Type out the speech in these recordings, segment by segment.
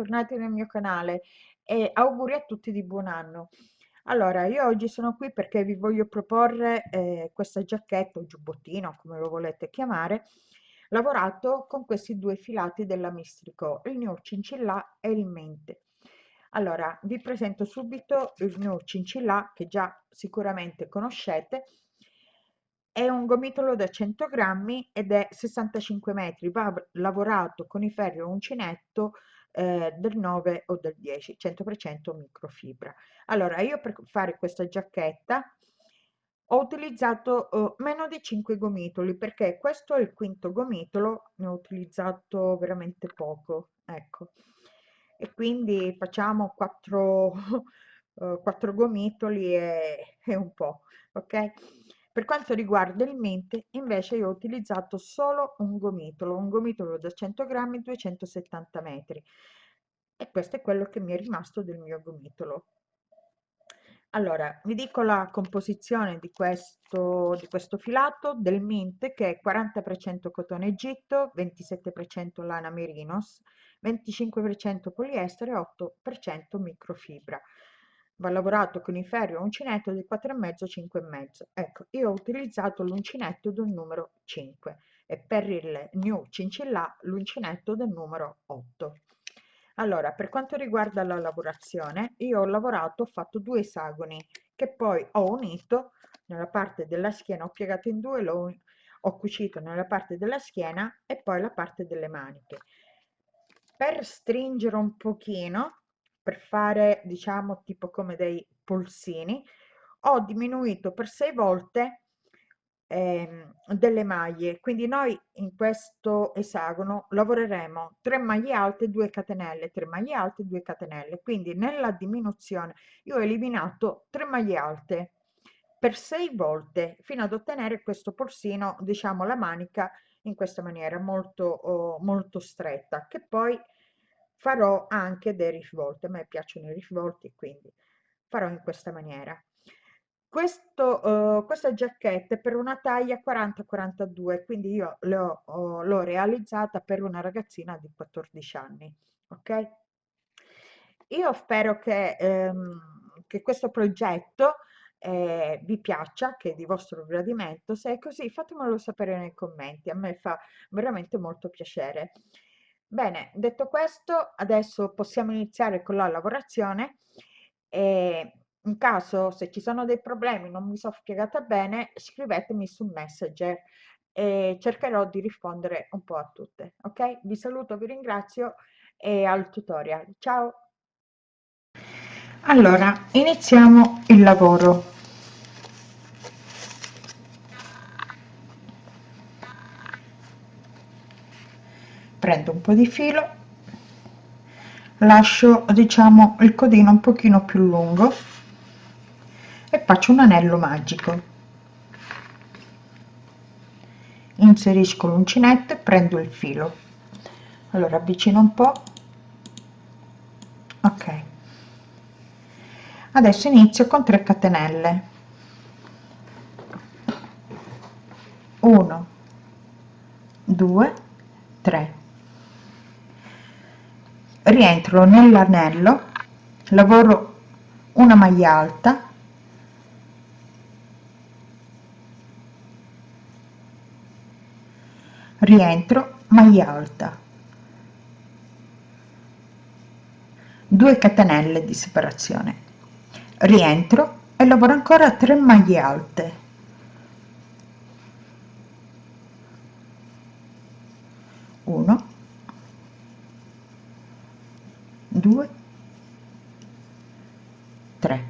bentornati nel mio canale e auguri a tutti di buon anno. Allora, io oggi sono qui perché vi voglio proporre eh, questa giacchetta o giubbottino, come lo volete chiamare, lavorato con questi due filati della Mistrico, il New Cincilla e il Mente. Allora, vi presento subito il New Cincilla che già sicuramente conoscete, è un gomitolo da 100 grammi ed è 65 metri, va lavorato con i ferri uncinetto eh, del 9 o del 10, 100% microfibra. Allora, io per fare questa giacchetta ho utilizzato eh, meno di 5 gomitoli perché questo è il quinto gomitolo, ne ho utilizzato veramente poco, ecco. E quindi facciamo 4, eh, 4 gomitoli e, e un po', ok? Per quanto riguarda il mente, invece io ho utilizzato solo un gomitolo, un gomitolo da 100 grammi, 270 metri. E questo è quello che mi è rimasto del mio gomitolo. Allora, vi dico la composizione di questo, di questo filato del mente che è 40% cotone egitto, 27% lana merinos, 25% poliestere e 8% microfibra va lavorato con i ferri o uncinetto di 4,5 5,5 ecco io ho utilizzato l'uncinetto del numero 5 e per il new cincilla l'uncinetto del numero 8 allora per quanto riguarda la lavorazione io ho lavorato ho fatto due esagoni che poi ho unito nella parte della schiena ho piegato in due l'ho ho cucito nella parte della schiena e poi la parte delle maniche. Per stringere un pochino per fare diciamo tipo come dei polsini ho diminuito per sei volte ehm, delle maglie. Quindi noi in questo esagono lavoreremo 3 maglie alte 2 catenelle 3 maglie alte 2 catenelle. Quindi nella diminuzione io ho eliminato 3 maglie alte per 6 volte fino ad ottenere questo polsino diciamo la manica in questa maniera molto oh, molto stretta che poi farò anche dei risvolti, a me piacciono i risvolti, quindi farò in questa maniera. Questo, uh, questa giacchetta è per una taglia 40-42, quindi io l'ho realizzata per una ragazzina di 14 anni, ok? Io spero che, ehm, che questo progetto eh, vi piaccia, che è di vostro gradimento, se è così fatemelo sapere nei commenti, a me fa veramente molto piacere. Bene, detto questo, adesso possiamo iniziare con la lavorazione e in caso se ci sono dei problemi, non mi sono spiegata bene, scrivetemi su Messenger e cercherò di rispondere un po' a tutte. Ok? Vi saluto, vi ringrazio e al tutorial. Ciao! Allora, iniziamo il lavoro. Prendo un po' di filo lascio diciamo il codino un pochino più lungo e faccio un anello magico. Inserisco l'uncinetto e prendo il filo. Allora avvicino un po. Ok. Adesso inizio con 3 catenelle. 1 2 3 rientro nell'anello lavoro una maglia alta rientro maglia alta. 2 catenelle di separazione. Rientro e lavoro ancora 3 maglie alte 1 2 3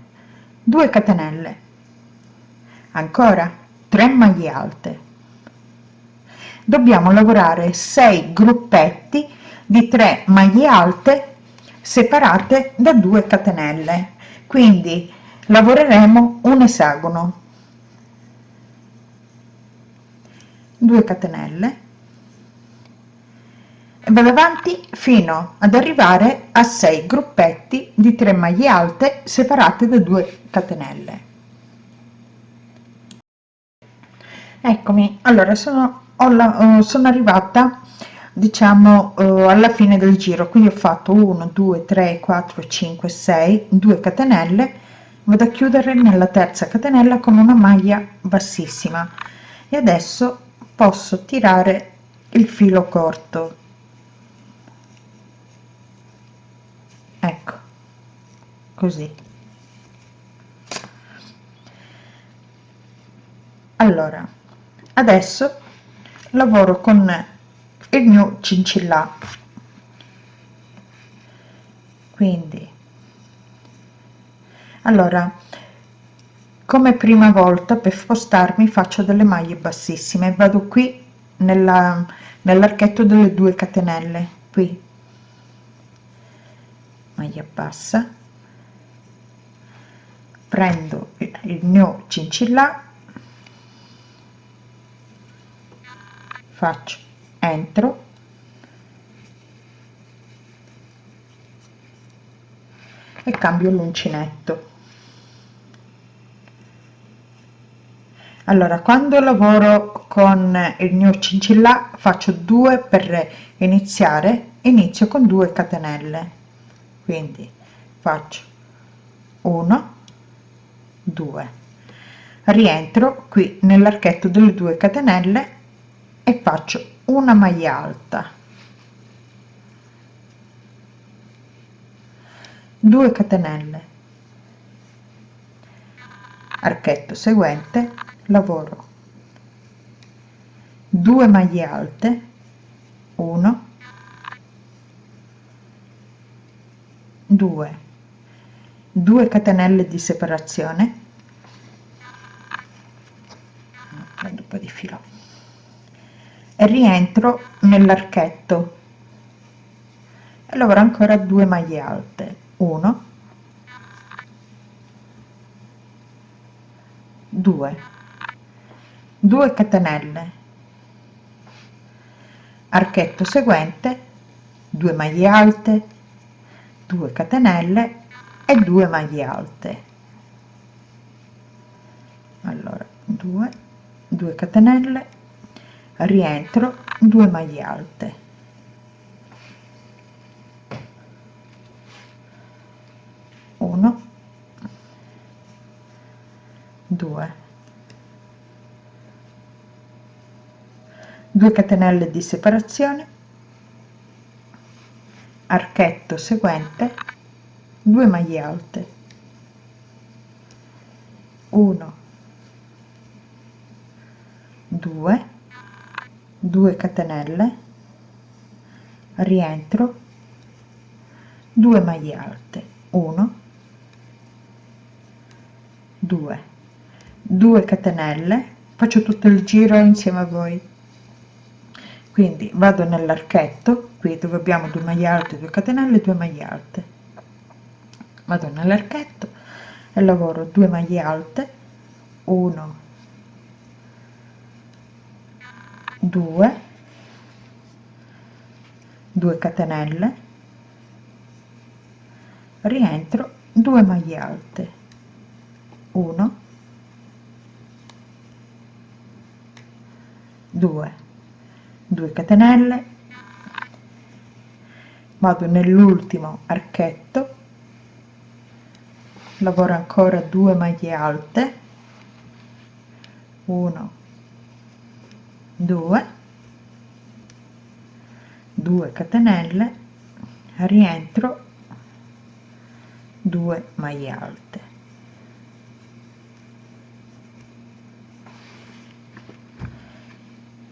2 catenelle. Ancora 3 maglie alte. Dobbiamo lavorare 6 gruppetti di 3 maglie alte separate da 2 catenelle. Quindi lavoreremo un esagono. 2 catenelle e vado avanti fino ad arrivare a 6 gruppetti di 3 maglie alte separate da 2 catenelle. Eccomi allora sono, la, sono arrivata diciamo eh, alla fine del giro quindi ho fatto 1 2 3 4 5 6 2 catenelle vado a chiudere nella terza catenella con una maglia bassissima. E adesso posso tirare il filo corto ecco così. Allora adesso lavoro con il mio cincillà quindi allora come prima volta per spostarmi faccio delle maglie bassissime. Vado qui nella nell'archetto delle due catenelle qui. Maglia bassa prendo il mio cincillà faccio entro e cambio l'uncinetto. Allora quando lavoro con il mio cincillà faccio due per iniziare inizio con 2 catenelle. Quindi faccio 1 2 rientro qui nell'archetto delle 2 catenelle e faccio una maglia alta. 2 catenelle. Archetto seguente lavoro. 2 maglie alte. 1 2 2 catenelle di separazione prendo un po di filo e rientro nell'archetto. E lavoro ancora 2 maglie alte. 1 2 2 catenelle. Archetto seguente. 2 maglie alte. 2 catenelle e 2 maglie alte. Allora 2 2 catenelle rientro 2 maglie alte. Uno. Due. Due catenelle di separazione. Archetto seguente. 2 maglie alte. 1 2 2 catenelle rientro 2 maglie alte 1 2 2 catenelle faccio tutto il giro insieme a voi. Quindi vado nell'archetto qui dove abbiamo 2 maglie alte 2 catenelle 2 maglie alte. Vado nell'archetto e lavoro 2 maglie alte 1 2 2 catenelle rientro 2 maglie alte 1 2 2 catenelle vado nell'ultimo archetto lavoro ancora 2 maglie alte 1 2 2 catenelle rientro. 2 maglie alte.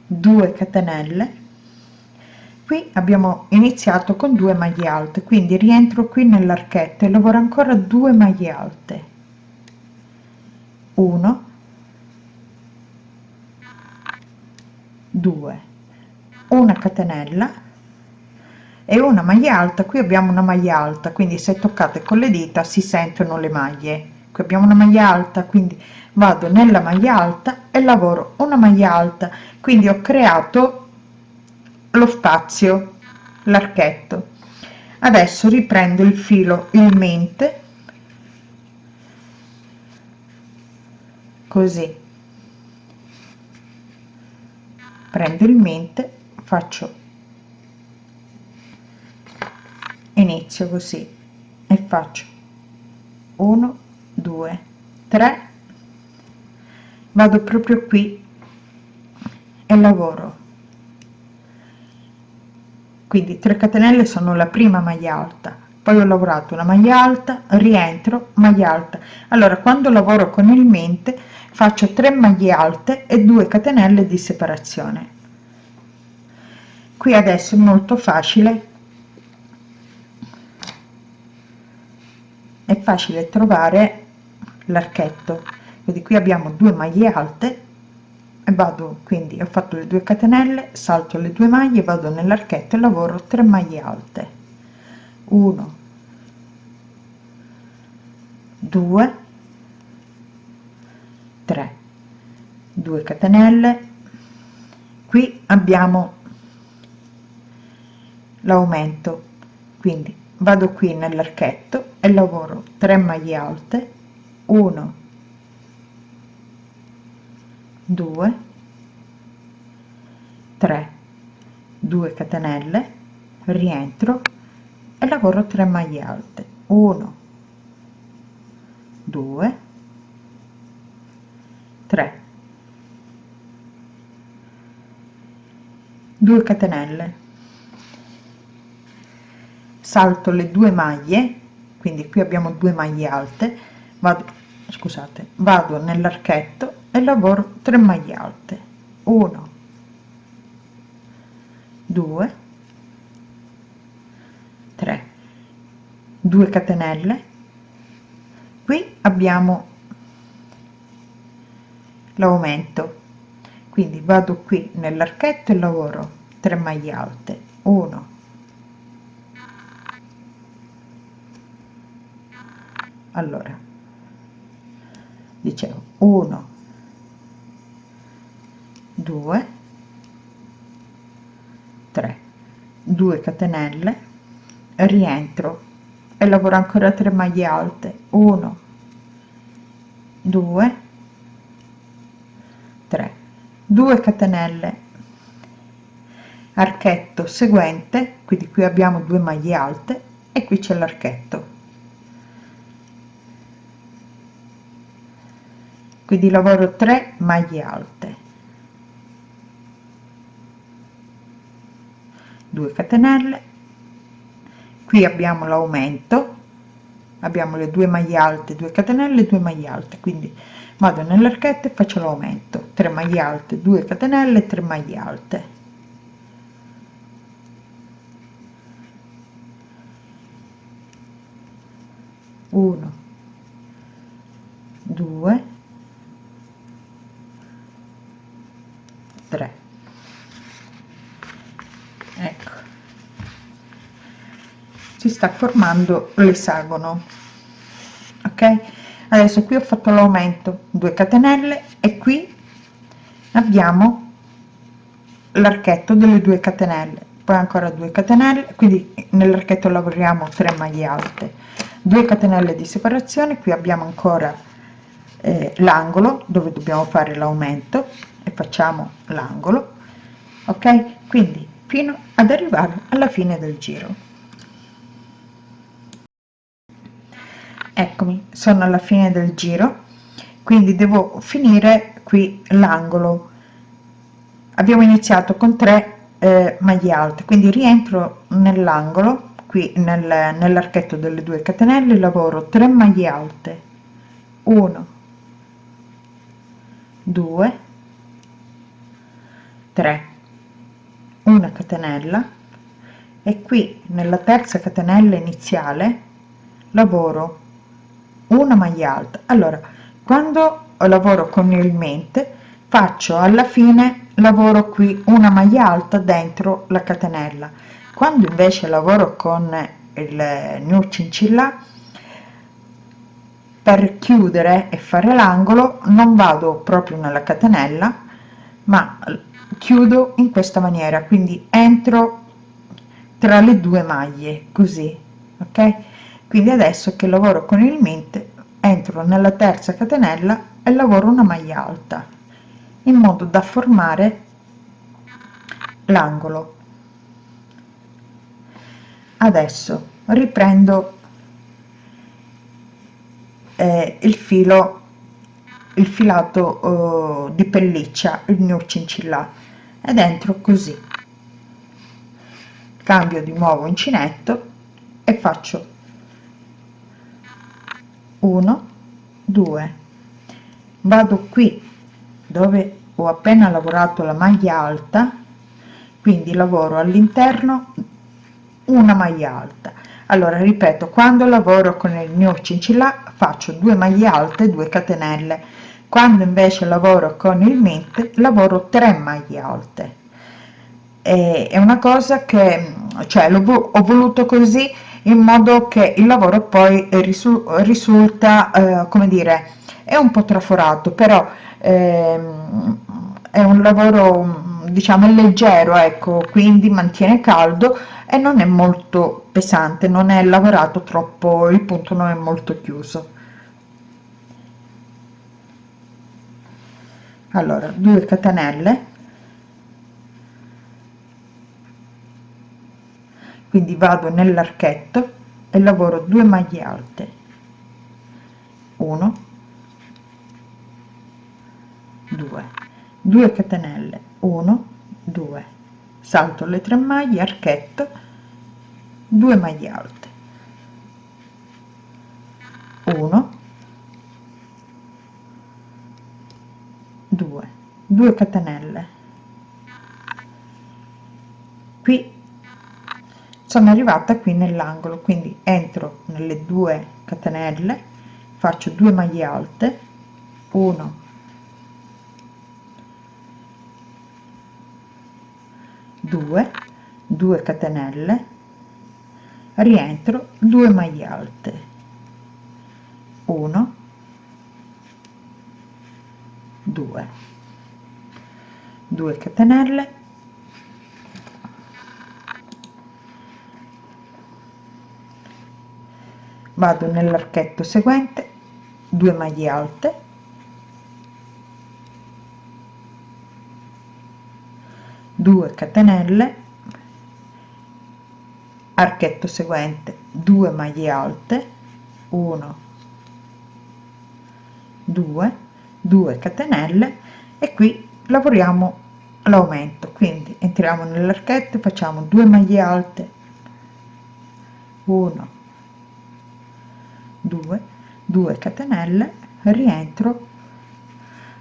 Due catenelle. Qui abbiamo iniziato con 2 maglie alte quindi rientro qui nell'archetto e lavoro ancora 2 maglie alte. 1 2 una catenella e una maglia alta. Qui abbiamo una maglia alta quindi se toccate con le dita si sentono le maglie. Qui abbiamo una maglia alta quindi vado nella maglia alta e lavoro una maglia alta. Quindi ho creato lo spazio l'archetto. Adesso riprendo il filo in mente così prendo il mente faccio inizio così e faccio 1 2 3 vado proprio qui e lavoro. Quindi 3 catenelle sono la prima maglia alta poi ho lavorato una maglia alta rientro maglia alta. Allora quando lavoro con il mente faccio 3 maglie alte e 2 catenelle di separazione. Qui adesso è molto facile. È facile trovare l'archetto. Quindi qui abbiamo due maglie alte e vado quindi ho fatto le due catenelle salto le due maglie vado nell'archetto e lavoro 3 maglie alte. 1 2 3 2 catenelle. Qui abbiamo l'aumento quindi vado qui nell'archetto e lavoro 3 maglie alte 1 2 3 2 catenelle rientro e lavoro 3 maglie alte 1 2 3 2 catenelle. Salto le due maglie quindi qui abbiamo due maglie alte vado scusate vado nell'archetto e lavoro 3 maglie alte. 1 2 3 2 catenelle. Qui abbiamo l'aumento. Quindi vado qui nell'archetto e lavoro 3 maglie alte. 1 allora. Dicevo 1 2 3 2 catenelle. Rientro e lavoro ancora 3 maglie alte. 1 2 3 2 catenelle. Archetto seguente quindi qui abbiamo due maglie alte e qui c'è l'archetto. Quindi lavoro 3 maglie alte. 2 catenelle. Qui abbiamo l'aumento abbiamo le due maglie alte 2 catenelle 2 maglie alte quindi vado nell'archetto e faccio l'aumento. 3 maglie alte 2 catenelle 3 maglie alte. Uno due 3 ecco si sta formando l'esagono ok? Adesso qui ho fatto l'aumento 2 catenelle e qui abbiamo l'archetto delle 2 catenelle poi ancora 2 catenelle quindi nell'archetto lavoriamo 3 maglie alte. 2 catenelle di separazione qui abbiamo ancora eh, l'angolo dove dobbiamo fare l'aumento e facciamo l'angolo. Ok? Quindi fino ad arrivare alla fine del giro eccomi sono alla fine del giro quindi devo finire qui l'angolo. Abbiamo iniziato con 3 eh, maglie alte quindi rientro nell'angolo qui nel, nell'archetto delle due catenelle lavoro 3 maglie alte. 1 2 3 una catenella e qui nella terza catenella iniziale lavoro una maglia alta. Allora quando lavoro con il mente faccio alla fine lavoro qui una maglia alta dentro la catenella. Quando invece lavoro con il new cincilla per chiudere e fare l'angolo non vado proprio nella catenella ma chiudo in questa maniera. Quindi entro tra le due maglie così ok quindi adesso che lavoro con il mente entro nella terza catenella e lavoro una maglia alta in modo da formare l'angolo. Adesso riprendo eh, il filo il filato eh, di pelliccia il mio cincilla ed entro così. Cambio di nuovo uncinetto e faccio 1 2 vado qui dove ho appena lavorato la maglia alta quindi lavoro all'interno una maglia alta. Allora ripeto quando lavoro con il mio cincilla faccio 2 maglie alte 2 catenelle. Quando invece lavoro con il mint lavoro 3 maglie alte. È una cosa che cioè ho voluto così in modo che il lavoro poi risulta eh, come dire è un po traforato però ehm, è un lavoro diciamo leggero ecco quindi mantiene caldo e non è molto pesante non è lavorato troppo il punto non è molto chiuso. Allora 2 catenelle quindi vado nell'archetto e lavoro 2 maglie alte. 1 2 2 catenelle. 1 2 salto le 3 maglie archetto. 2 maglie alte. 1 2 2 catenelle. Qui sono arrivata qui nell'angolo quindi entro nelle due catenelle faccio 2 maglie alte 1 2 2 catenelle rientro 2 maglie alte 1 2 2 catenelle vado nell'archetto seguente 2 maglie alte. Due catenelle. Archetto seguente 2 maglie alte. 1 2 2 catenelle. E qui lavoriamo l'aumento. Quindi entriamo nell'archetto facciamo 2 maglie alte. 1 2 2 catenelle. Rientro.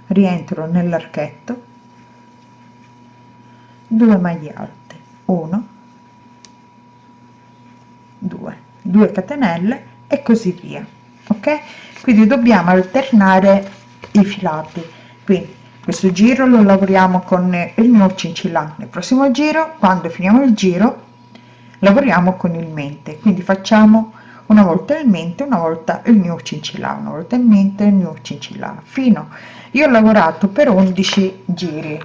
Rientro nell'archetto. 2 maglie alte. 1 2 2 catenelle e così via. Ok? Quindi dobbiamo alternare i filati. Quindi questo giro lo lavoriamo con il mio cincillà nel prossimo giro. Quando finiamo il giro lavoriamo con il mente. Quindi facciamo una volta il mente una volta il mio cincillà una volta il mente il mio cincillà fino. Io ho lavorato per 11 giri.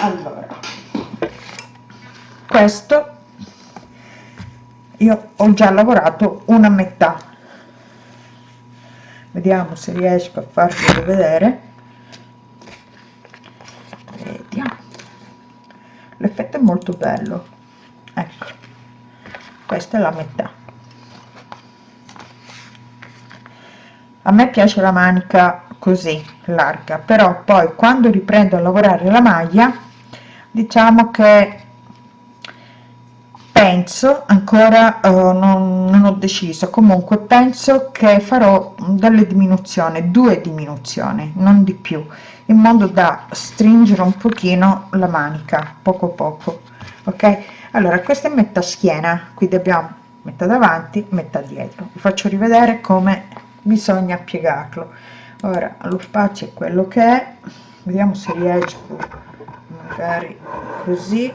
Allora. Questo io ho già lavorato una metà. Vediamo se riesco a farvelo vedere. L'effetto è molto bello. Ecco. Questa è la metà a me piace la manica così larga però poi quando riprendo a lavorare la maglia diciamo che penso ancora uh, non, non, ho deciso. Comunque penso che farò delle diminuzioni due diminuzioni non di più in modo da stringere un pochino la manica poco poco ok? Allora questa è metà schiena quindi abbiamo metà davanti metà dietro. Vi faccio rivedere come bisogna piegarlo. Ora lo spazio è quello che è. Vediamo se riesco magari così.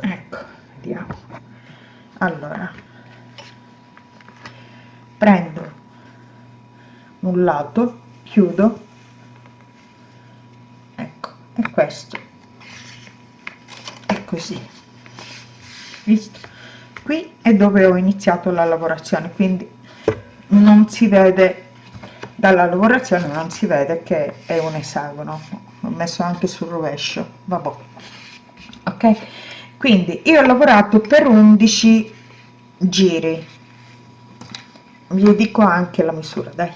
Ecco vediamo. Allora prendo un lato chiudo. Ecco e questo. È così. Visto? Qui è dove ho iniziato la lavorazione quindi non si vede dalla lavorazione non si vede che è un esagono ho messo anche sul rovescio vabbè. Ok? Quindi io ho lavorato per 11 giri. Vi dico anche la misura dai.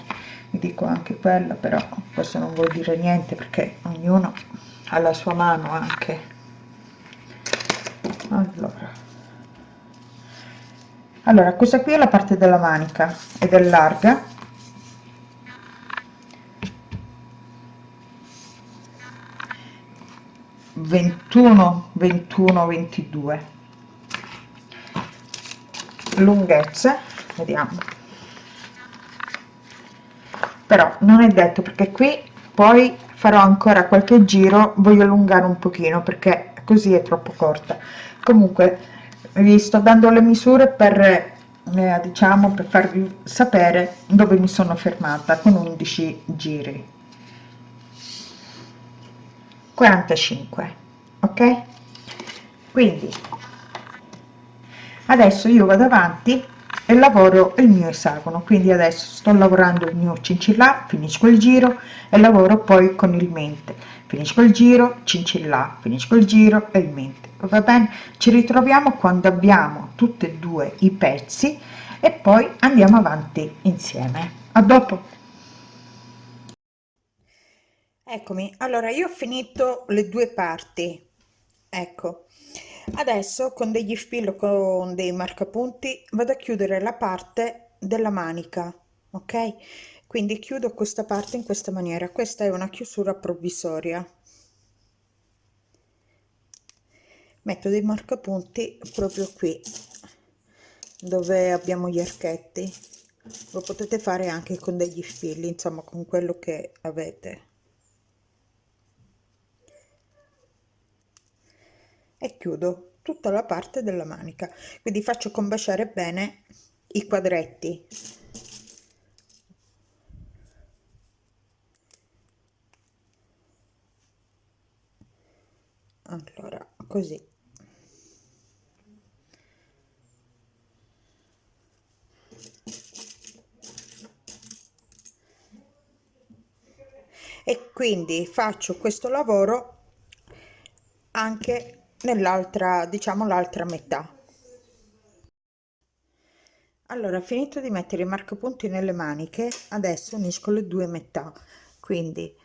Vi dico anche quella però questo non vuol dire niente perché ognuno ha la sua mano anche. Allora allora questa qui è la parte della manica ed è larga 21 21 22 lunghezze vediamo. Però non è detto perché qui poi farò ancora qualche giro voglio allungare un pochino perché così è troppo corta. Comunque vi sto dando le misure per eh, diciamo per farvi sapere dove mi sono fermata con 11 giri. 45 ok? Quindi adesso io vado avanti e lavoro il mio esagono. Quindi adesso sto lavorando il mio cincillà finisco il giro e lavoro poi con il mente finisco il giro cincillà finisco il giro e il mente. Va bene? Ci ritroviamo quando abbiamo tutti e due i pezzi e poi andiamo avanti insieme. A dopo. Eccomi. Allora io ho finito le due parti. Ecco. Adesso con degli spillo con dei marcapunti vado a chiudere la parte della manica ok quindi chiudo questa parte in questa maniera. Questa è una chiusura provvisoria. Metto dei marcapunti proprio qui dove abbiamo gli archetti. Lo potete fare anche con degli spilli insomma con quello che avete. E chiudo tutta la parte della manica. Quindi faccio combaciare bene i quadretti allora così. E quindi faccio questo lavoro anche nell'altra diciamo l'altra metà. Allora finito di mettere i marcapunti nelle maniche adesso unisco le due metà. Quindi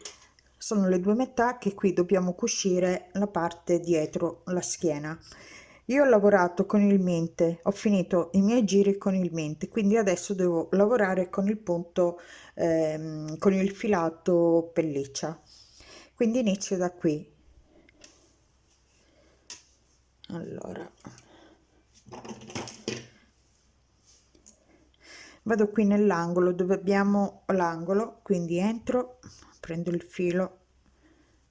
sono le due metà che qui dobbiamo cucire la parte dietro la schiena. Io ho lavorato con il mente ho finito i miei giri con il mente quindi adesso devo lavorare con il punto ehm, con il filato pelliccia. Quindi inizio da qui. Allora. Vado qui nell'angolo dove abbiamo l'angolo quindi entro prendo il filo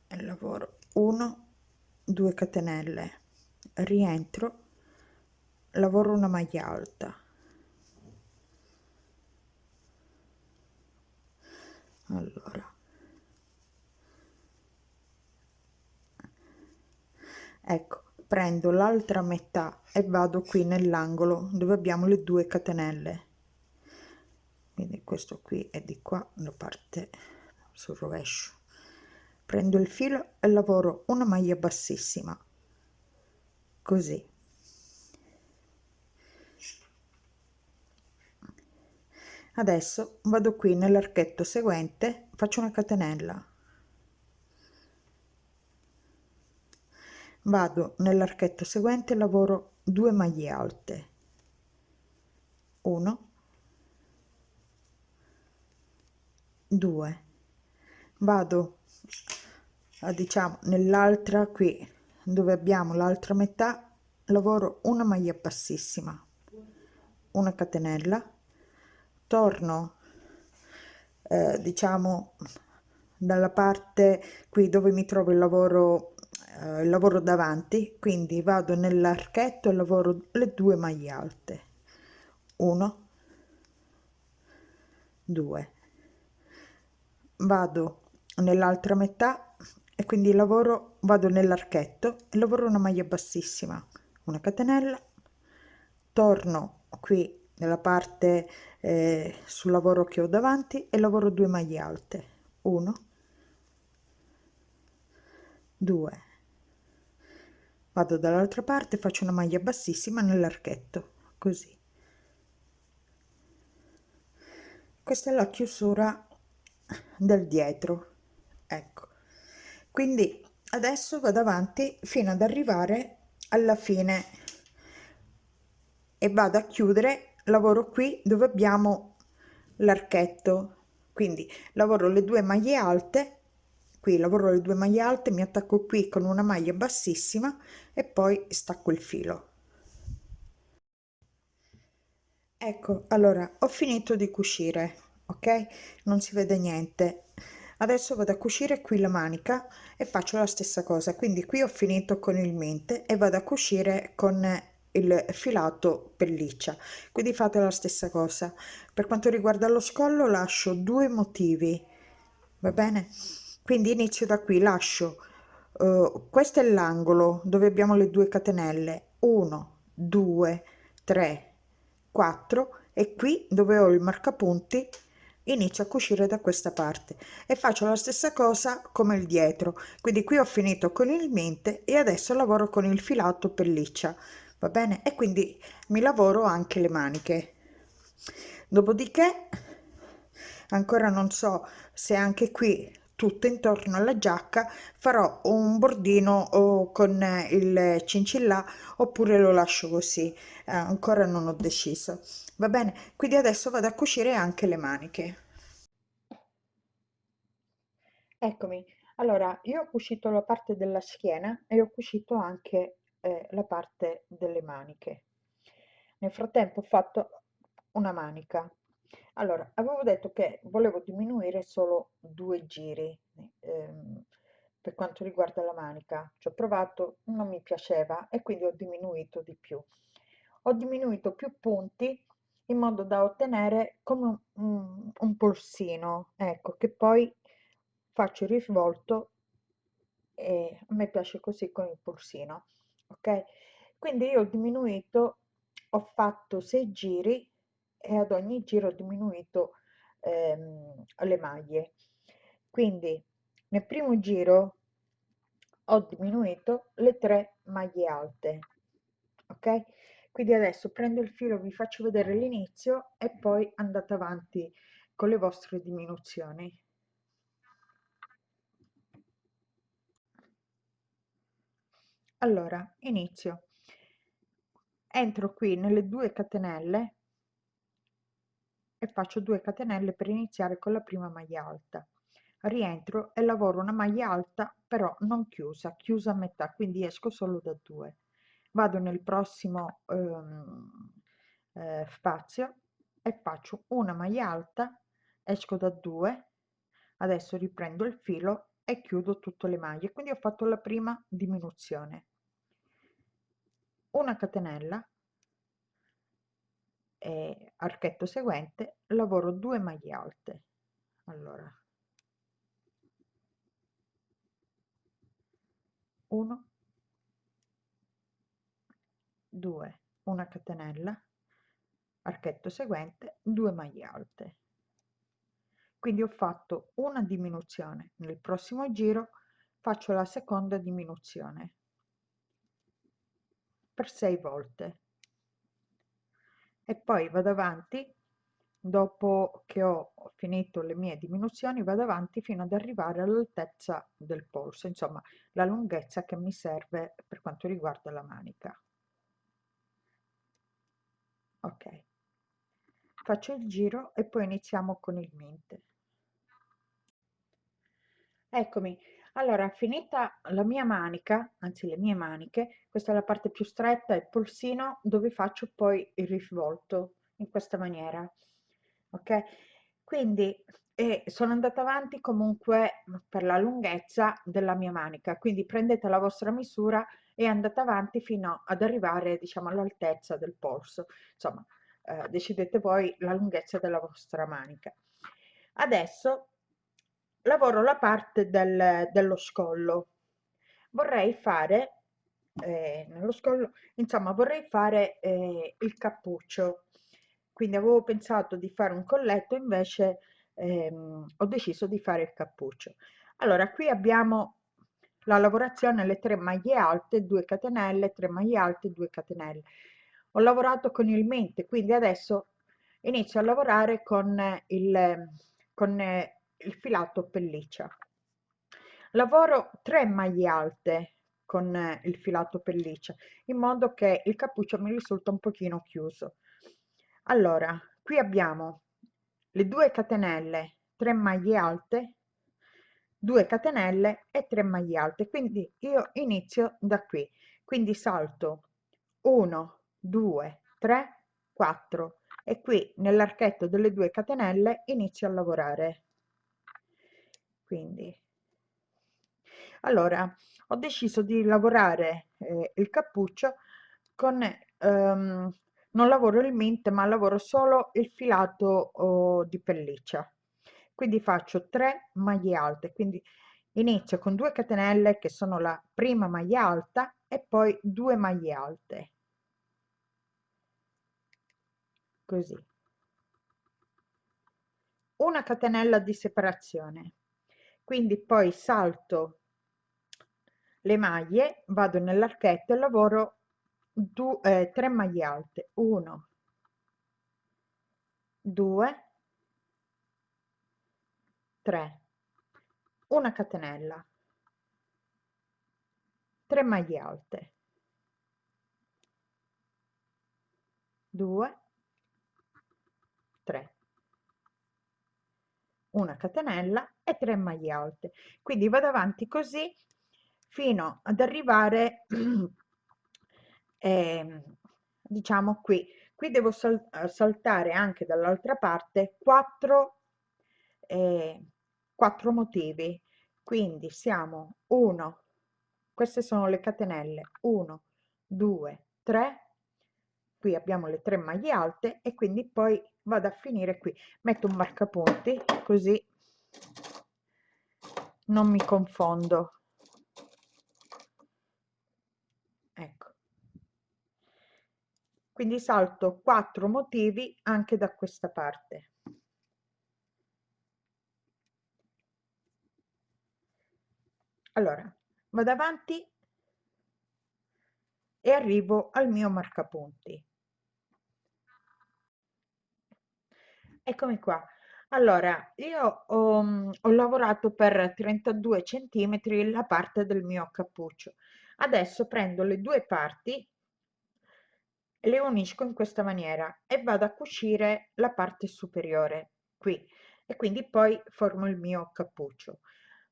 e lavoro. 1 2 catenelle. Rientro lavoro una maglia alta. Allora. Ecco prendo l'altra metà e vado qui nell'angolo dove abbiamo le due catenelle. Quindi questo qui è di qua la parte sul rovescio. Prendo il filo e lavoro una maglia bassissima. Così. Adesso vado qui nell'archetto seguente faccio una catenella. Vado nell'archetto seguente lavoro 2 maglie alte. 1 2 vado a diciamo nell'altra qui dove abbiamo l'altra metà lavoro una maglia bassissima una catenella torno eh, diciamo dalla parte qui dove mi trovo il lavoro eh, lavoro davanti quindi vado nell'archetto e lavoro le due maglie alte. 1 2 vado nell'altra metà e quindi lavoro vado nell'archetto e lavoro una maglia bassissima una catenella torno qui nella parte eh, sul lavoro che ho davanti e lavoro due maglie alte 1 2 vado dall'altra parte faccio una maglia bassissima nell'archetto così. Questa è la chiusura del dietro quindi adesso vado avanti fino ad arrivare alla fine. E vado a chiudere lavoro qui dove abbiamo l'archetto. Quindi lavoro le due maglie alte qui lavoro le due maglie alte mi attacco qui con una maglia bassissima e poi stacco il filo. Ecco allora ho finito di cucire ok? Non si vede niente adesso vado a cucire qui la manica e faccio la stessa cosa. Quindi qui ho finito con il mente e vado a cucire con il filato pelliccia. Quindi fate la stessa cosa. Per quanto riguarda lo scollo lascio due motivi. Va bene? Quindi inizio da qui. Lascio uh, questo è l'angolo dove abbiamo le due catenelle. 1 2 3 4 e qui dove ho il marcapunti inizio a cucire da questa parte e faccio la stessa cosa come il dietro. Quindi qui ho finito con il mente e adesso lavoro con il filato pelliccia va bene? E quindi mi lavoro anche le maniche. Dopodiché ancora non so se anche qui tutto intorno alla giacca farò un bordino con il cincillà oppure lo lascio così. Eh, ancora non ho deciso va bene quindi adesso vado a cucire anche le maniche. Eccomi. Allora io ho cucito la parte della schiena e ho cucito anche eh, la parte delle maniche. Nel frattempo ho fatto una manica. Allora avevo detto che volevo diminuire solo due giri ehm, per quanto riguarda la manica. Ci ho provato non mi piaceva e quindi ho diminuito di più. Ho diminuito più punti in modo da ottenere come un, un polsino ecco che poi faccio il risvolto e a me piace così con il polsino ok? Quindi io ho diminuito ho fatto 6 giri e ad ogni giro ho diminuito ehm, le maglie. Quindi nel primo giro ho diminuito le tre maglie alte ok quindi adesso prendo il filo vi faccio vedere l'inizio e poi andate avanti con le vostre diminuzioni. Allora inizio. Entro qui nelle due catenelle e faccio 2 catenelle per iniziare con la prima maglia alta. Rientro e lavoro una maglia alta però non chiusa chiusa a metà quindi esco solo da 2 vado nel prossimo ehm, eh, spazio e faccio una maglia alta esco da 2 adesso riprendo il filo e chiudo tutte le maglie. Quindi ho fatto la prima diminuzione. Una catenella e archetto seguente lavoro 2 maglie alte. Allora. 1 2 una catenella archetto seguente 2 maglie alte. Quindi ho fatto una diminuzione. Nel prossimo giro faccio la seconda diminuzione. Per 6 volte. E poi vado avanti. Dopo che ho finito le mie diminuzioni vado avanti fino ad arrivare all'altezza del polso insomma la lunghezza che mi serve per quanto riguarda la manica ok. Faccio il giro e poi iniziamo con il mente eccomi. Allora finita la mia manica anzi le mie maniche questa è la parte più stretta il polsino dove faccio poi il risvolto in questa maniera. Ok? Quindi e sono andata avanti comunque per la lunghezza della mia manica quindi prendete la vostra misura e andate avanti fino ad arrivare diciamo all'altezza del polso. Insomma eh, decidete voi la lunghezza della vostra manica. Adesso lavoro la parte del, dello scollo. Vorrei fare eh, nello scollo insomma vorrei fare eh, il cappuccio. Quindi avevo pensato di fare un colletto invece ehm, ho deciso di fare il cappuccio. Allora qui abbiamo la lavorazione alle 3 maglie alte 2 catenelle 3 maglie alte 2 catenelle ho lavorato con il mente quindi adesso inizio a lavorare con il, con il filato pelliccia. Lavoro tre maglie alte con il filato pelliccia in modo che il cappuccio mi risulta un pochino chiuso. Allora, qui abbiamo le due catenelle, 3 maglie alte, 2 catenelle e 3 maglie alte, quindi io inizio da qui, quindi salto 1, 2, 3, 4 e qui nell'archetto delle due catenelle inizio a lavorare. Quindi, allora, ho deciso di lavorare eh, il cappuccio con ehm, non lavoro il mint ma lavoro solo il filato oh, di pelliccia quindi faccio 3 maglie alte quindi inizio con 2 catenelle che sono la prima maglia alta e poi 2 maglie alte. Così. Una catenella di separazione. Quindi poi salto le maglie vado nell'archetto e lavoro due, eh, 3 maglie alte. 1 2 3 una catenella. 3 maglie alte. 2 3 una catenella e 3 maglie alte. Quindi vado avanti così fino ad arrivare eh, diciamo qui. Qui devo sal saltare anche dall'altra parte 4 eh, 4 motivi. Quindi siamo 1 queste sono le catenelle 1 2 3 qui abbiamo le tre maglie alte e quindi poi vado a finire qui. Metto un marcapunti così non mi confondo. Quindi salto quattro motivi anche da questa parte allora vado avanti e arrivo al mio marcapunti. Eccomi qua. Allora io ho, ho lavorato per 32 centimetri la parte del mio cappuccio. Adesso prendo le due parti le unisco in questa maniera e vado a cucire la parte superiore qui. E quindi poi formo il mio cappuccio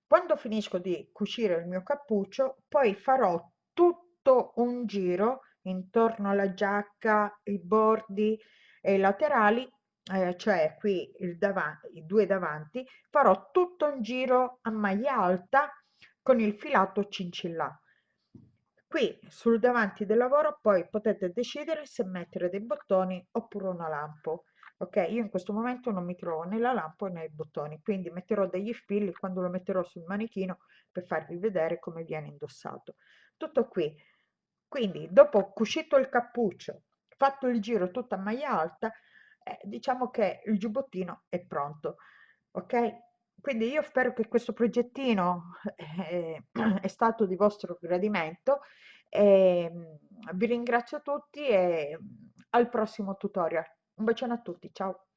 quando finisco di cucire il mio cappuccio poi farò tutto un giro intorno alla giacca i bordi e i laterali eh, cioè qui i due davanti farò tutto un giro a maglia alta con il filato cincillà Qui sul davanti del lavoro poi potete decidere se mettere dei bottoni oppure una lampo. Ok, io in questo momento non mi trovo né la lampo né i bottoni, quindi metterò degli spilli quando lo metterò sul manichino per farvi vedere come viene indossato. Tutto qui. Quindi dopo cucito il cappuccio, fatto il giro tutta a maglia alta, eh, diciamo che il giubbottino è pronto. Ok? quindi io spero che questo progettino eh, è stato di vostro gradimento e vi ringrazio tutti e al prossimo tutorial. Un bacione a tutti, ciao!